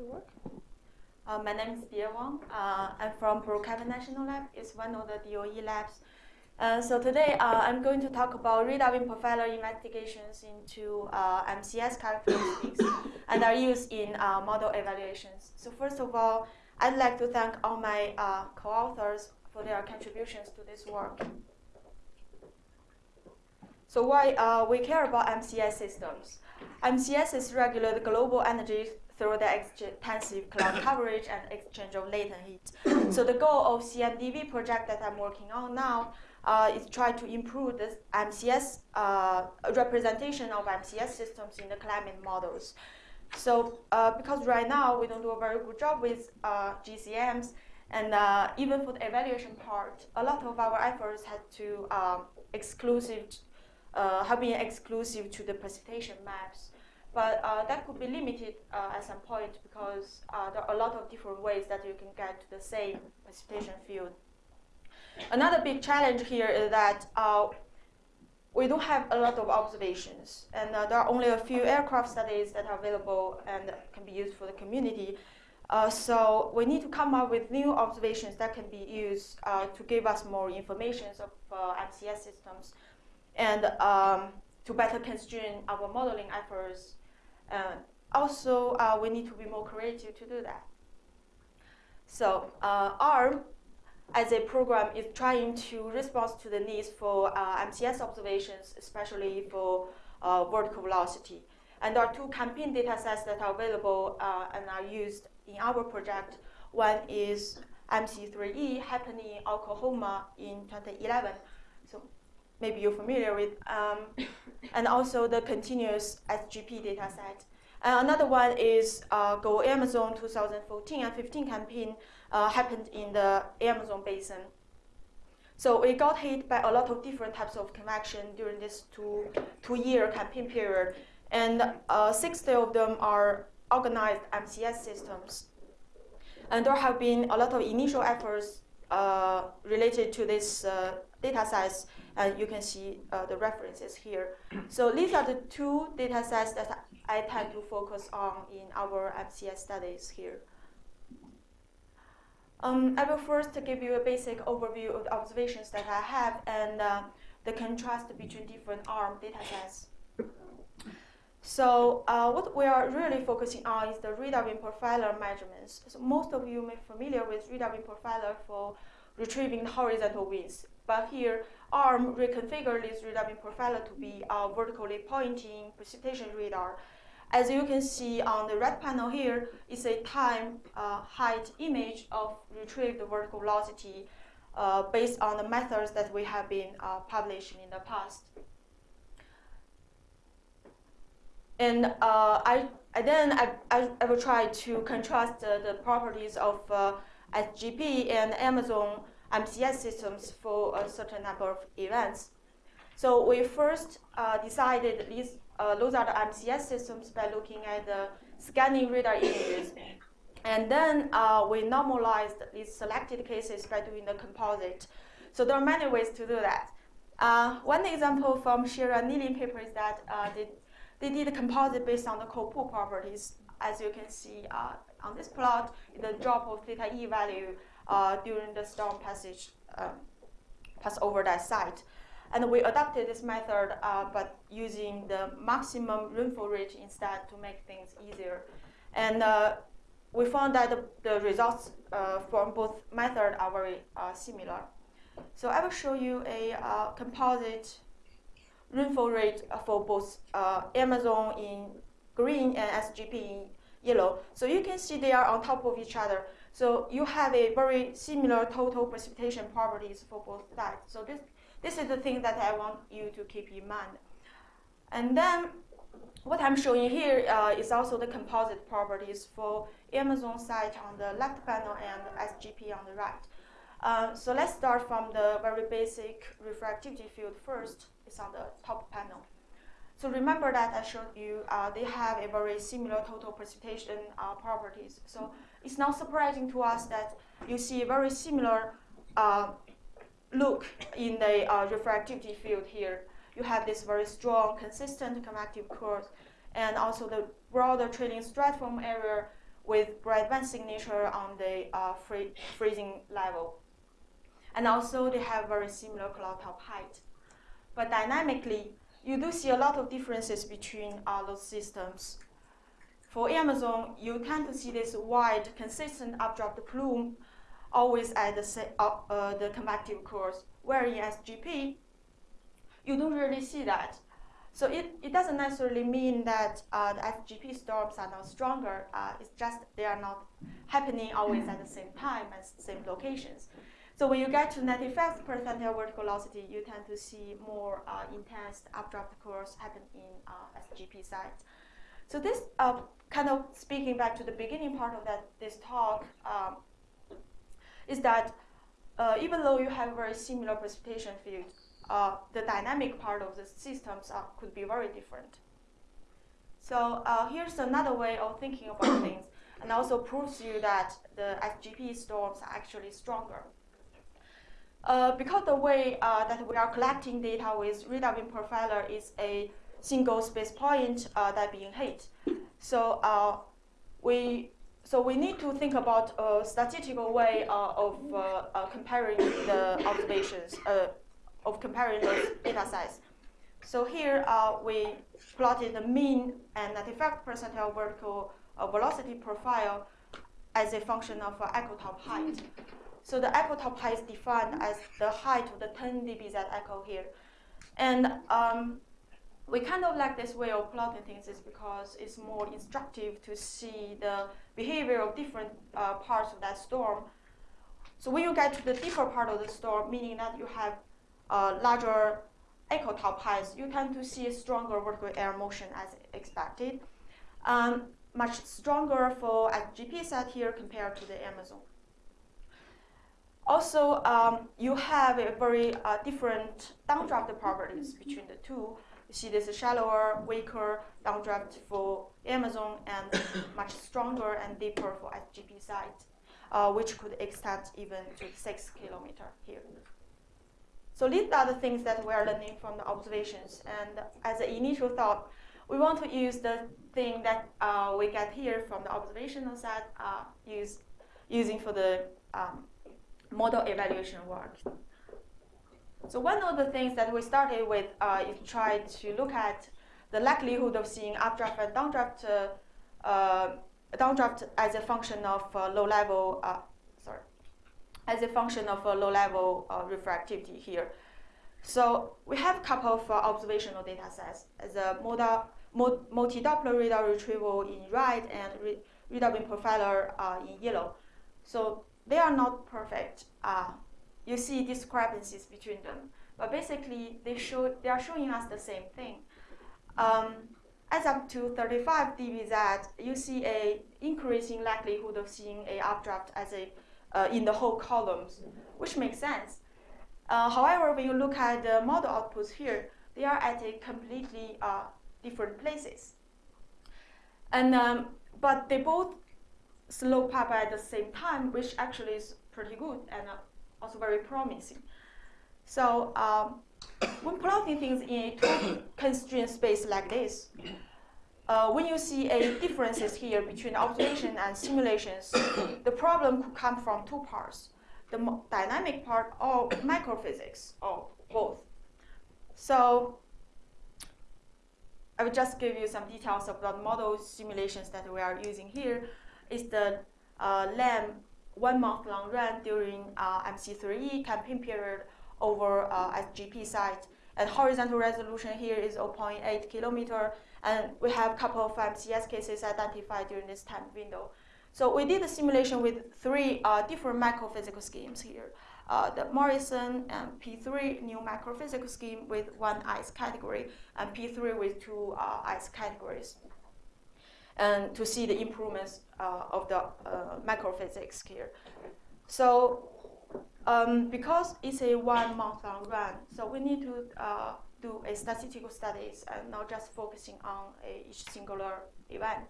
to work. Uh, my name is Bie Wang. Uh, I'm from Brookhaven National Lab. It's one of the DOE labs. Uh, so today uh, I'm going to talk about radar wind profiler investigations into uh, MCS characteristics and their use in uh, model evaluations. So first of all, I'd like to thank all my co-authors for their contributions to this work. So why we care about MCS systems? MCS MCSs regulate global energy through the extensive cloud coverage and exchange of latent heat. so the goal of CMDV project that I'm working on now uh, is try to improve the MCS uh, representation of MCS systems in the climate models. So uh, because right now we don't do a very good job with uh, GCMs, and uh, even for the evaluation part, a lot of our efforts had to um, exclusive, uh, have been exclusive to the precipitation maps. But uh, that could be limited uh, at some point because uh, there are a lot of different ways that you can get to the same precipitation field. Another big challenge here is that uh, we don't have a lot of observations, and uh, there are only a few aircraft studies that are available and can be used for the community. Uh, so we need to come up with new observations that can be used to give us more information of MCS systems and um, to better constrain our modeling efforts uh, also, uh, we need to be more creative to do that. So uh, ARM, as a program, is trying to respond to the needs for MCS observations, especially for vertical velocity. And there are two campaign data sets that are available uh, and are used in our project. One is MC3E happening in Oklahoma in 2011. So maybe you're familiar with, um, and also the continuous SGP dataset. And another one is uh, GoAmazon 2014 and 15 campaign uh, happened in the Amazon basin. So we got hit by a lot of different types of convection during this two, two year campaign period. And uh, 60 of them are organized MCS systems. And there have been a lot of initial efforts uh, related to this uh, data sets and you can see uh, the references here. So these are the two data sets that I tend to focus on in our MCS studies here. Um, I will first give you a basic overview of the observations that I have and uh, the contrast between different ARM datasets. So uh, what we are really focusing on is the radar wind profiler measurements. So most of you may be familiar with radar wind profiler for retrieving horizontal winds. But here, ARM reconfigured this radar wind profiler to be a vertically pointing precipitation radar. As you can see on the red panel here, it's a time uh, height image of retrieved vertical velocity uh, based on the methods that we have been uh, publishing in the past. And uh, I, I, then I, I, I, will try to contrast the properties of uh, SGP and Amazon MCS systems for a certain number of events. So we first uh, decided these, uh, those are the MCS systems by looking at the scanning radar images. And then uh, we normalized these selected cases by doing the composite. So there are many ways to do that. Uh, one example from Schiro Neelin paper is that uh, they, they did a composite based on the Cope properties. As you can see uh, on this plot, the drop of theta E value during the storm passage um, pass over that site. And we adopted this method, uh, but using the maximum rainfall rate instead to make things easier. And uh, we found that the, the results uh, from both methods are very uh, similar. So I will show you a uh, composite rainfall rate for both Amazon in green and SGP in yellow. So you can see they are on top of each other. So you have a very similar total precipitation properties for both sides. So this, this is the thing that I want you to keep in mind. And then what I'm showing here uh, is also the composite properties for Amazon site on the left panel and SGP on the right. Uh, so let's start from the very basic refractivity field first. It's on the top panel. So remember that I showed you uh, they have a very similar total precipitation uh, properties. So it's not surprising to us that you see a very similar uh, look in the uh, refractivity field here. You have this very strong, consistent convective curve, and also the broader trailing stratiform area with bright band signature on the uh, free, freezing level. And also they have very similar cloud top height. But dynamically, you do see a lot of differences between uh, those systems. For Amazon, you tend to see this wide, consistent updraft plume always at the, uh, uh, the convective cores, where in SGP, you don't really see that. So it, it doesn't necessarily mean that uh, the SGP storms are not stronger. Uh, it's just they are not happening always at the same time and same locations. So when you get to 95th percentile vertical velocity, you tend to see more uh, intense updraft cores happen in uh, SGP sites. So this uh, kind of speaking back to the beginning part of that this talk um, is that uh, even though you have very similar precipitation fields, uh, the dynamic part of the systems could be very different. So uh, here's another way of thinking about things, and also proves you that the SGP storms are actually stronger. Uh, because the way uh, that we are collecting data with Radar profiler is a single space point uh, that being hit, so we so we need to think about a statistical way of comparing the observations of comparing those data sets. So here uh, we plotted the mean and 95 percentile vertical uh, velocity profile as a function of uh, echo top height. So the echo top height is defined as the height of the 10 dBz echo here. And um, we kind of like this way of plotting things is because it's more instructive to see the behavior of different uh, parts of that storm. So when you get to the deeper part of the storm, meaning that you have uh, larger echo top heights, you tend to see stronger vertical air motion as expected. Um, much stronger for SGP set here compared to the Amazon. Also, um, you have a very uh, different downdraft properties between the two. You see this shallower, weaker downdraft for Amazon and much stronger and deeper for SGP site, uh, which could extend even to six kilometer here. So these are the things that we are learning from the observations. And as an initial thought, we want to use the thing that uh, we get here from the observational set, uh, use, using for the um, model evaluation work. So one of the things that we started with uh, is try to look at the likelihood of seeing updraft and downdraft, uh, uh, downdraft as a function of uh, low level sorry, as a function of a low-level uh, refractivity here. So we have a couple of uh, observational data sets as a multi-Doppler radar retrieval in red and radar wind profiler uh, in yellow. So they are not perfect. Uh, you see discrepancies between them, but basically they show they are showing us the same thing. Um, as up to 35 dBz, you see a increasing likelihood of seeing a updraft as a uh, in the whole columns, which makes sense. Uh, however, when you look at the model outputs here, they are at a completely uh, different places. And um, but they both slope up at the same time, which actually is pretty good and also very promising. So um, when plotting things in a two constrained space like this, uh, when you see a differences here between observation and simulations, the problem could come from two parts, the dynamic part or microphysics, or both. So I will just give you some details about the model simulations that we are using here. Is the uh, LAM one month long run during uh, MC3E campaign period over uh, SGP site. And horizontal resolution here is 0.8 kilometer and we have a couple of MCS cases identified during this time window. So we did a simulation with three uh, different microphysical schemes here. Uh, the Morrison and P3 new microphysical scheme with one ice category, and P3 with two uh, ice categories. And to see the improvements uh, of the uh, microphysics here. So um, because it's a one month long run, so we need to uh, do a statistical studies and not just focusing on each singular event.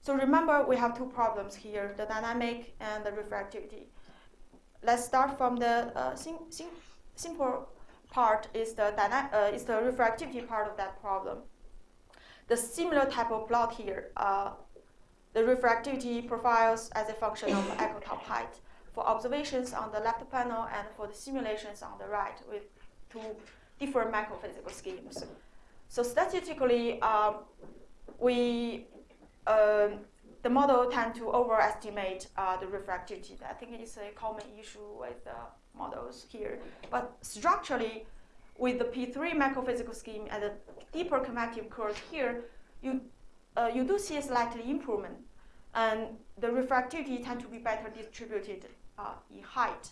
So remember, we have two problems here, the dynamic and the refractivity. Let's start from the uh, sim sim simple part is the, uh, is the refractivity part of that problem. The similar type of plot here, uh, the refractivity profiles as a function of echo top height for observations on the left panel and for the simulations on the right with two different microphysical schemes. So statistically, um, we um, the model tend to overestimate uh, the refractivity. I think it's a common issue with the models here. But structurally, with the P3 microphysical scheme and the deeper convective curve here, you, uh, you do see a slightly improvement. And the refractivity tend to be better distributed uh, in height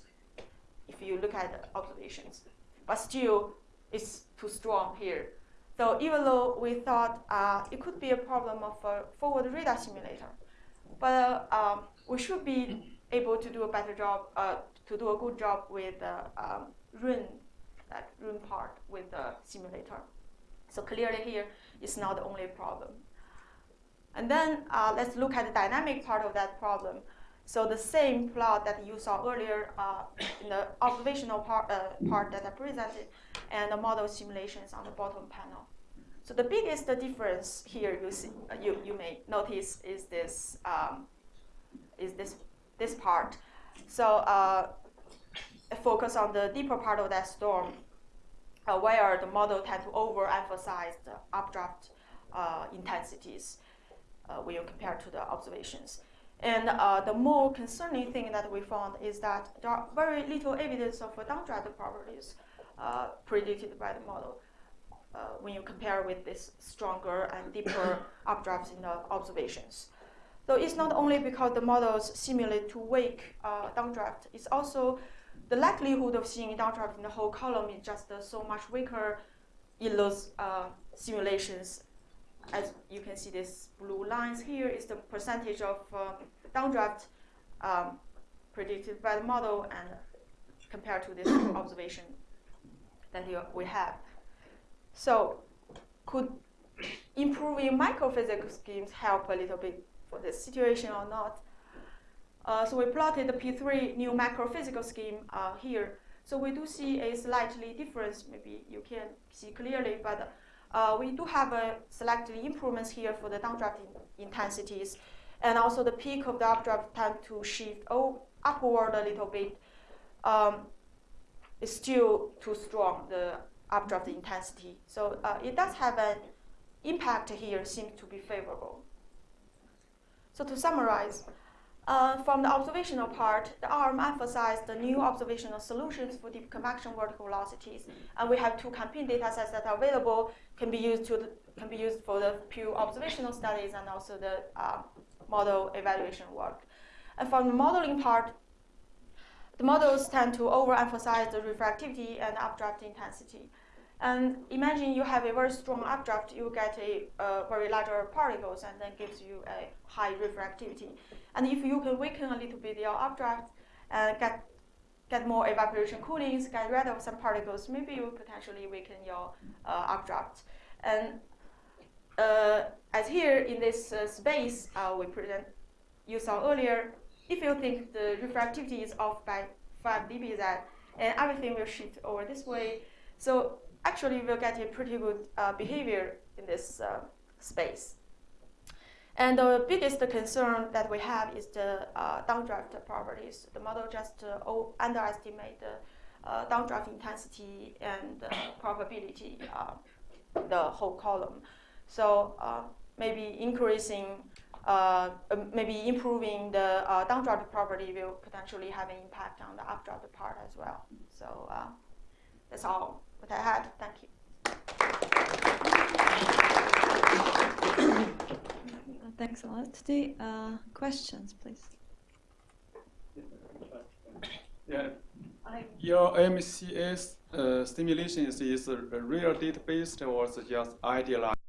if you look at the observations. But still, it's too strong here. So even though we thought uh, it could be a problem of a forward radar simulator, but uh, um, we should be able to do a better job, uh, to do a good job with the um, that room part with the simulator. So clearly here, it's not the only problem. And then uh, let's look at the dynamic part of that problem. So the same plot that you saw earlier uh, in the observational part, uh, part that I presented and the model simulations on the bottom panel. So the biggest difference here you see, you, you may notice is this um, is this this part. So uh, focus on the deeper part of that storm, uh, where the model tend to overemphasize the updraft uh, intensities uh, when you compare to the observations. And uh, the more concerning thing that we found is that there are very little evidence of downdraft properties predicted by the model uh, when you compare with this stronger and deeper updrafts in the observations. So it's not only because the models simulate too weak uh, downdraft, it's also the likelihood of seeing a downdraft in the whole column is just uh, so much weaker in those uh, simulations. As you can see, these blue lines here is the percentage of uh, downdraft um, predicted by the model and compared to this observation that we have. So could improving microphysical schemes help a little bit for this situation or not? Uh, so we plotted the P3 new microphysical scheme uh, here. So we do see a slightly difference, maybe you can see clearly, but uh, we do have a slightly improvements here for the downdraft in intensities. And also the peak of the updraft tend to shift upward a little bit. Um, it's still too strong, the updraft intensity. So uh, it does have an impact here, seems to be favorable. So to summarize, uh, from the observational part, the ARM emphasized the new observational solutions for deep convection vertical velocities, and we have two campaign data sets that are available, can be used to the, can be used for the pure observational studies and also the uh, model evaluation work. And from the modeling part, the models tend to overemphasize the refractivity and updraft intensity. And imagine you have a very strong updraft, you get a uh, very larger particles and then gives you a high refractivity. And if you can weaken a little bit your updraft and get get more evaporation coolings, get rid of some particles, maybe you potentially weaken your uh, updraft. And uh, as here in this uh, space uh, we present, you saw earlier, if you think the refractivity is off by 5 dBz, and everything will shift over this way. So actually we'll get a pretty good uh, behavior in this uh, space. And the biggest concern that we have is the uh, downdraft properties. The model just uh, underestimate the uh, downdraft intensity and probability, uh, the whole column. So maybe increasing, maybe improving the downdraft property will potentially have an impact on the updraft part as well. So that's all what I had. Thank you. Thanks a lot. The uh, questions, please. Yeah. Your MCS uh, stimulation is, is a real data based or just idealized?